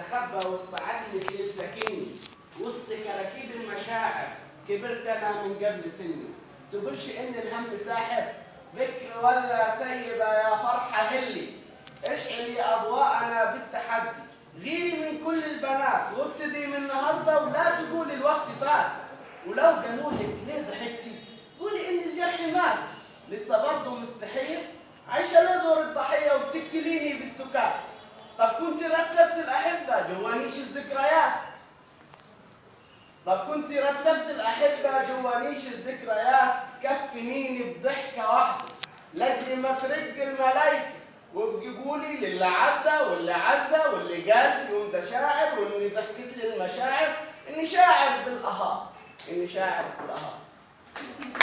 استخبى وسط عدل ليل سكني وسط كراكيب المشاعر كبرت أنا من قبل سني. تقولش إن الهم ساحر ذكر ولا طيبه يا فرحة هلي. اشعلي أضواءنا بالتحدي. غيري من كل البنات وابتدي من النهارده ولا تقولي الوقت فات. ولو قالوا لك ليه ضحكتي؟ قولي إن الجرح مات. لسه برضه مستحيل. عايشة ليه دور الضحية وبتقتليني بالسكات. طب كنت رتبت الأحبة جوا نيش الذكريات؟ طب كنت رتبت الأحبة جوا نيش الذكريات كفنيني بضحكة واحدة. لأجل ما ترق الملايكة وبجيبولي للي عدى واللي عزى واللي في يوم ده شاعر وإني ضحكت لي المشاعر إني شاعر بالاهات إني شاعر بالاهات